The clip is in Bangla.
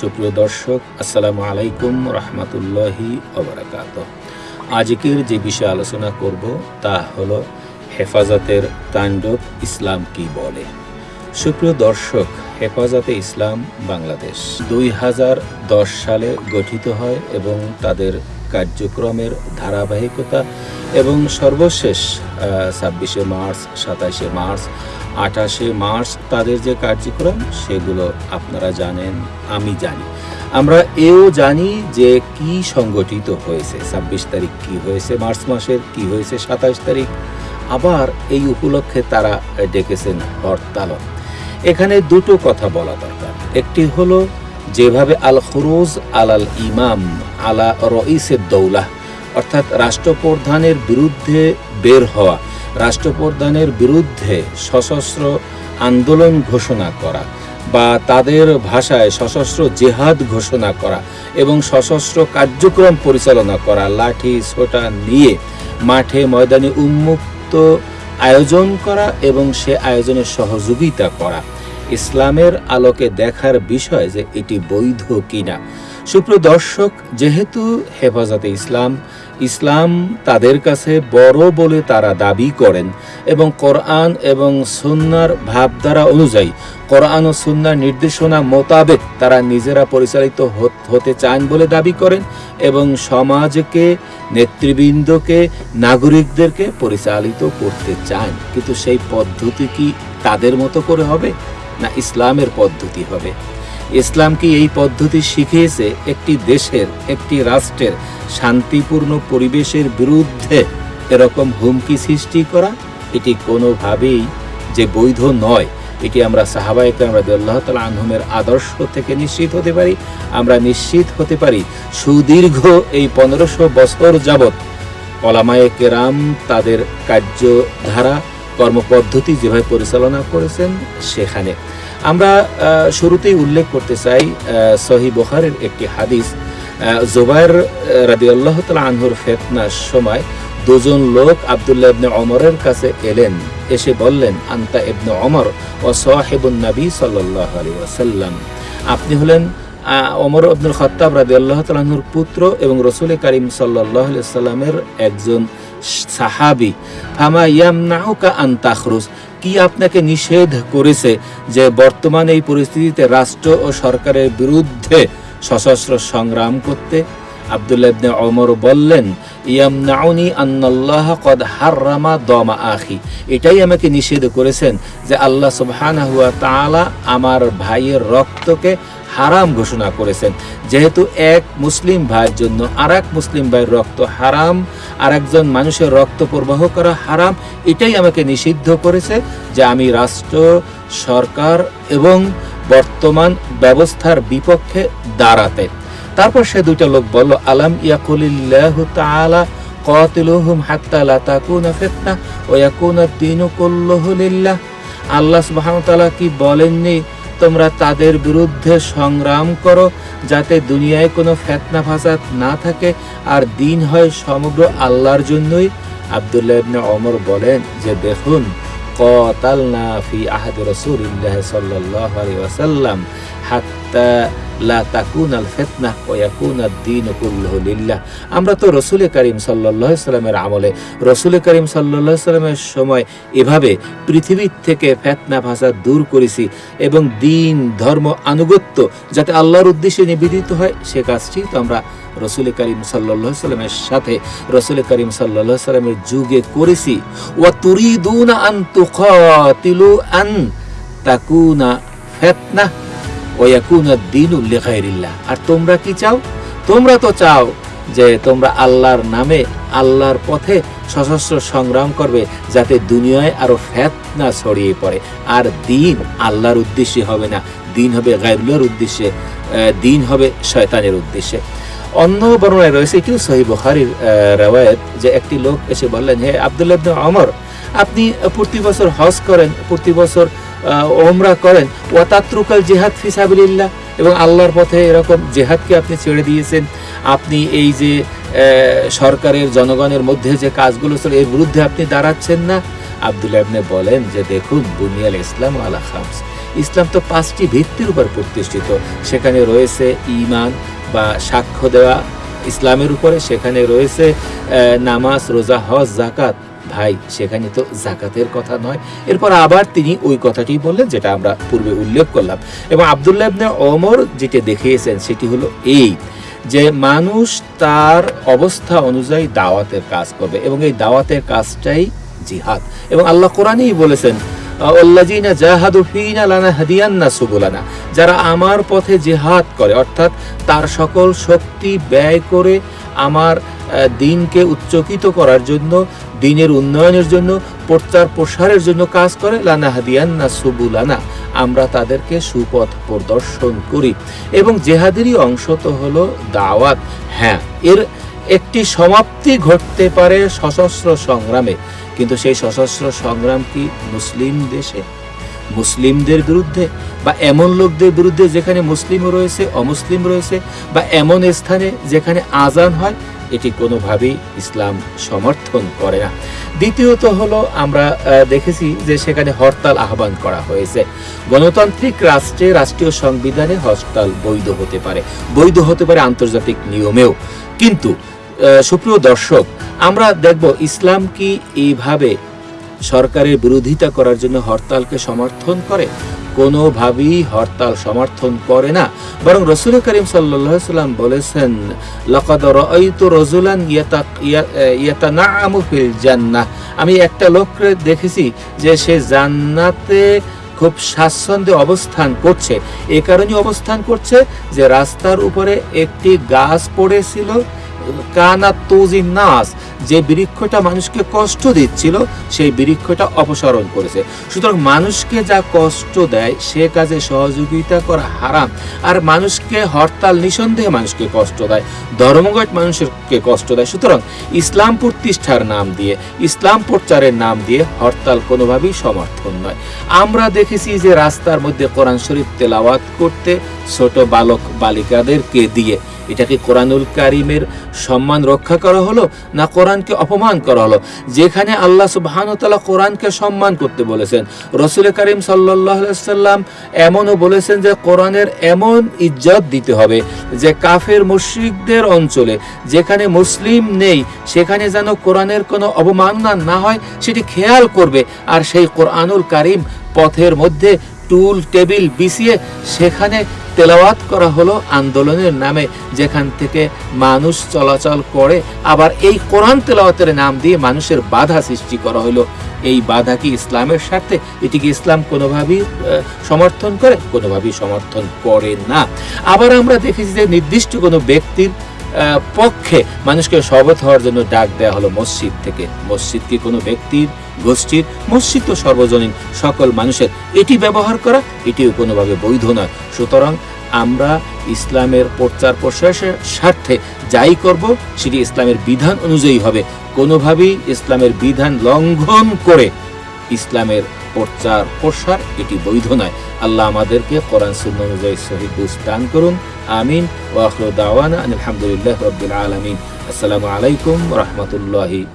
সুপ্রিয় দর্শক, আসসালামু আলাইকুম রহমতুল্লাহি ওবরাকাত। আজকের যে বিষয়ে আলোচনা করব তা হলো হেফাজতের তাণ্ডব ইসলাম কি বলে। সুপ্রিয় দর্শক, হেফাজতে ইসলাম বাংলাদেশ দুই হাজার দশ সালে গঠিত হয় এবং তাদের কার্যক্রমের ধারাবাহিকতা এবং সর্বশেষ ছাব্বিশে মার্চ সাতাশে মার্চ আঠাশে মার্চ তাদের যে কার্যক্রম, সেগুলো আপনারা জানেন, আমি জানি। আমরা এও জানি যে কি সংগঠিত হয়েছে, ছাব্বিশ তারিখ কি হয়েছে, মার্চ মাসের কি হয়েছে, সাতাশ তারিখ। আবার এই উপলক্ষে তারা ডেকেছেন হরতাল এখানে দুটো কথা বলা দরকার। একটি হলো, যেভাবে আল খরুজ আলাল ইমাম আলা রইসের দৌলা, অর্থাৎ রাষ্ট্রপ্রধানের বিরুদ্ধে বের হওয়া। রাষ্ট্রপ্রধানের বিরুদ্ধে সশস্ত্র আন্দোলন ঘোষণা করা বা তাদের ভাষায় সশস্ত্র জেহাদ ঘোষণা করা এবং সশস্ত্র কার্যক্রম পরিচালনা করা, লাঠি, ছোটা নিয়ে মাঠে ময়দানে উন্মুক্ত আয়োজন করা এবং সে আয়োজনে সহযোগিতা করা। ইসলামের আলোকে দেখার বিষয় যে এটি বৈধ কিনা। সুপ্রিয় দর্শক, যেহেতু হেফাজতে ইসলাম ইসলাম তাদের কাছে বড় বলে তারা দাবি করেন এবং কোরআন এবং সুন্নার ভাবধারা অনুযায়ী, কোরআন ও সুন্নার নির্দেশনা মোতাবেক তারা নিজেরা পরিচালিত হতে চান বলে দাবি করেন এবং সমাজকে, নেতৃবৃন্দকে, নাগরিকদেরকে পরিচালিত করতে চান। কিন্তু সেই পদ্ধতি কি তাদের মতো করে হবে না ইসলামের পদ্ধতি হবে? ইসলাম কি এই পদ্ধতি শিখিয়েছে একটি দেশের, একটি রাষ্ট্রের শান্তিপূর্ণ পরিবেশের বিরুদ্ধে এরকম হুমকি সৃষ্টি করা, এটি কোনোভাবেই যে বৈধ নয়। এটি আমরা সাহাবা ইকরাম রাদিয়াল্লাহু তাআলা আনহুমের আদর্শ থেকে নিশ্চিত হতে পারি, আমরা নিশ্চিত হতে পারি সুদীর্ঘ এই পনেরোশো বছর যাবৎ ওলামায়ে কেরাম তাদের কার্যধারা, কর্মপদ্ধতি যেভাবে পরিচালনা করেছেন, সেখানে আমরা শুরুতেই উল্লেখ করতে চাই সহি বোখারের একটি হাদিস জোবাইর রাদি আল্লাহ তালা আনহুর ফেতনার সময় দুজন লোক আবদুল্লাহ ইবনে অমরের কাছে এলেন। এসে বললেন, আন্তা ইবনে অমর ও সাহেবুন সাল্লাহ আলী ওয়াসাল্লাম। আপনি হলেন অমর আব্দুল খত্তাব রাদি আল্লাহ তালাহুর পুত্র এবং রসুল করিম সাল্লাহ সাল্লামের একজন সাহাবি। ফামা ইয়াম নাহুকা আন্তাখরুজ কি আপনাকে নিষেধ করেছে যে বর্তমান এই পরিস্থিতিতে রাষ্ট্র ও সরকারের বিরুদ্ধে সশস্ত্র সংগ্রাম করতে? আব্দুল্লাহ ইবনে ওমর বললেন, ইয়ামনাউনি আন্নাল্লাহ কদ হাররামা দমা আখি। এটাই আমাকে নিষেধ করেছেন যে আল্লাহ সুবহানাহু ওয়া তাআলা আমার ভাইয়ের রক্তকে হারাম ঘোষণা করেছেন। যেহেতু এক মুসলিম ভাইয়ের জন্য আর মুসলিম ভাইয়ের রক্ত হারাম আর একজন মানুষের রক্ত প্রবাহ করা হারাম, এটাই আমাকে নিষিদ্ধ করেছে যে আমি রাষ্ট্র, সরকার এবং বর্তমান ব্যবস্থার বিপক্ষে দাঁড়াতে। তারপর সে দুইটা লোক বলল, আলাম ইয়াকুলিল্লাহ তাআলা কাতিলুহুম হাত্তা লা আল্লাহ কি বলেননি? তোমরা তাদের বিরুদ্ধে সংগ্রাম করো যাতে দুনিয়ায় কোনো ফেতনা ফাসাদ না থাকে আর দিন হয় সমগ্র আল্লাহর জন্যই আবদুল্লাহ ইবনে ওমর বলেন যে দেখুন قاتلنا في عهد رسول الله صلى الله عليه وسلم حتى লা কুল্লুহু লিল্লাহ। আমরা তো রসুল করিম সাল্লামের আমলে, রসুল করিম সাল্লামের সময় এভাবে পৃথিবীর থেকে ফেতনা ভাষা দূর করেছি এবং দিন, ধর্ম, আনুগত্য যাতে আল্লাহর উদ্দেশ্যে নিবেদিত হয়, সে কাজটি তো আমরা রসুল করিম সাল্লামের সাথে, রসুল করিম সাল্লামের যুগে করেছি। ওয়া তুরিদুনা আন তুকাতিলু আন তাকুনা ফেতনা। আর তোমরা কি চাও? তোমরা তো চাও যে তোমরা আল্লাহর নামে আল্লাহর পথে সশস্ত্র সংগ্রাম করবে, যাতে দুনিয়ায় আরও ফেতনা ছড়িয়ে পড়ে। আর দিন আল্লাহর উদ্দেশ্যে হবে না, দিন হবে গাইবুল্লার উদ্দেশ্যে দিন হবে শয়তানের উদ্দেশ্যে। অন্য বর্ণনায় রয়েছে এটিও সহি বখারির রেওয়ায়ত যে একটি লোক এসে বললেন, হে আবদুল্লাহ অমর আপনি প্রতি বছর হজ করেন, প্রতি বছর ওমরা করেন। ওয়াতাত্রুকাল জেহাদ ফিসাবিল্লাহ এবং আল্লাহর পথে এরকম জেহাদকে আপনি ছেড়ে দিয়েছেন। আপনি এই যে সরকারের, জনগণের মধ্যে যে কাজগুলো ছিল এর বিরুদ্ধে আপনি দাঁড়াচ্ছেন না। আব্দুল্লাহ ইবনে বলেন যে, দেখুন, বুনিয়াল ইসলাম আলা খামস। ইসলাম তো পাঁচটি ভিত্তির উপর প্রতিষ্ঠিত। সেখানে রয়েছে ঈমান বা সাক্ষ্য দেওয়া ইসলামের উপরে। সেখানে রয়েছে নামাজ, রোজা, হজ জাকাত ভাই, সেখানে তো জাকাতের কথা নয়। এরপর আবার তিনি ওই কথাটি বললেন, যেটা আমরা পূর্বে উল্লেখ করলাম। এবং আব্দুল্লাহ ইবনে ওমর যেটা দেখিয়েছেন, সেটি হলো এই যে মানুষ তার অবস্থা অনুযায়ী দাওয়াতের কাজ করবে এবং এই দাওয়াতের কাজটাই জিহাদ। এবং আল্লাহ কোরআনেই বলেছেন যারা আমার পথে জিহাদ করে, অর্থাৎ তার সকল শক্তি ব্যয় করে আমার দিনকে উচ্চকিত করার জন্য দিনের উন্নয়নের জন্য, প্রচার প্রসারের জন্য কাজ করে। লানাহাদিয়ান্না সুবুলানা, আমরা তাদেরকে সুপথ প্রদর্শন করি। এবং জেহাদেরই অংশ তো হলো দাওয়াত। হ্যাঁ এর একটি সমাপ্তি ঘটতে পারে সশস্ত্র সংগ্রামে। কিন্তু সেই সশস্ত্র সংগ্রাম কি মুসলিম দেশে? মুসলিমদের বিরুদ্ধে বা এমন লোকদের বিরুদ্ধে যেখানে মুসলিম রয়েছে, অমুসলিম রয়েছে, বা এমন স্থানে যেখানে আজান হয় এটি কোনোভাবেই ইসলাম সমর্থন করে না। দ্বিতীয়ত হলো, আমরা দেখেছি যে সেখানে হরতাল আহ্বান করা হয়েছে। গণতান্ত্রিক রাষ্ট্রে রাষ্ট্রীয় সংবিধানে হরতাল বৈধ হতে পারে। বৈধ হতে পারে আন্তর্জাতিক নিয়মেও। কিন্তু সুপ্রিয় দর্শক, আমরা দেখব ইসলাম কি এইভাবে সরকারের বিরোধিতা করার জন্য হরতালকে সমর্থন করে? কোনোভাবেই হরতাল সমর্থন করে না। বরং রসুল করিম সাল্লাম বলেছেন রাজুলান জান্নাহ। আমি একটা লোককে দেখেছি যে সে জান্নাতে খুব স্বাচ্ছন্দ্যে অবস্থান করছে। এ কারণে অবস্থান করছে যে রাস্তার উপরে একটি গাছ পড়েছিল কানা তুজিন নাস। যে বৃক্ষটা মানুষকে কষ্ট দিচ্ছিল, সেই বৃক্ষটা অপসারণ করেছে। সুতরাং মানুষকে যা কষ্ট দেয়, সে কাজে সহযোগিতা করা হারাম। আর মানুষকে হরতাল, নিঃসন্দেহে মানুষকে কষ্ট দেয়। ধর্মঘট মানুষকে কষ্ট দেয়। সুতরাং ইসলাম প্রতিষ্ঠার নাম দিয়ে, ইসলাম প্রচারের নাম দিয়ে হরতাল কোনোভাবেই সমর্থন নয়। আমরা দেখেছি যে রাস্তার মধ্যে কোরআন শরীফ তেলাওয়াত করতে ছোট বালক, বালিকাদেরকে দিয়ে এটা কি কোরআনুল কারিমের সম্মান রক্ষা করা হলো না কোরআনকে অপমান করা হলো? যেখানে আল্লাহ সুবাহানুতালা কোরআনকে সম্মান করতে বলেছেন। রসুল করিম সাল্লাম এমনও বলেছেন যে কোরআনের এমন ইজ্জত দিতে হবে যে কাফের মুশ্রিকদের অঞ্চলে যেখানে মুসলিম নেই, সেখানে যেন কোরআনের কোনো অবমাননা না হয়, সেটি খেয়াল করবে। আর সেই কোরআনুল কারিম পথের মধ্যে টুল, টেবিল, বিছিয়ে সেখানে তেলাওয়াত করা হলো আন্দোলনের নামে, যেখান থেকে মানুষ চলাচল করে। আবার এই কোরআন তেলাওয়াতের নাম দিয়ে মানুষের বাধা সৃষ্টি করা হলো। এই বাধা কি ইসলামের স্বার্থে? এটি কি ইসলাম কোনোভাবেই সমর্থন করে? কোনোভাবেই সমর্থন করে না। আবার আমরা দেখেছি যে নির্দিষ্ট কোনো ব্যক্তির পক্ষে মানুষকে শপথ হওয়ার জন্য ডাক দেওয়া হলো মসজিদ থেকে। মসজিদ কি কোনো ব্যক্তির গোষ্ঠীর? মসজিদ তো সর্বজনীন, সকল মানুষের। এটি ব্যবহার করা, এটিও কোনোভাবে বৈধ নয়। সুতরাং আমরা ইসলামের প্রচার প্রসারের স্বার্থে যাই করব, সেটি ইসলামের বিধান অনুযায়ী হবে। কোনোভাবেই ইসলামের বিধান লঙ্ঘন করে ইসলামের প্রচার প্রসার, এটি বৈধ নয়। আল্লাহ আমাদেরকে কোরআন সুন্নাহ অনুযায়ী শহীদ দান করুন। আমিন। ওয়াখরু দাওয়ানা আলহামদুলিল্লাহ রবিল আলমিন। আসসালামু আলাইকুম রহমতুল্লাহি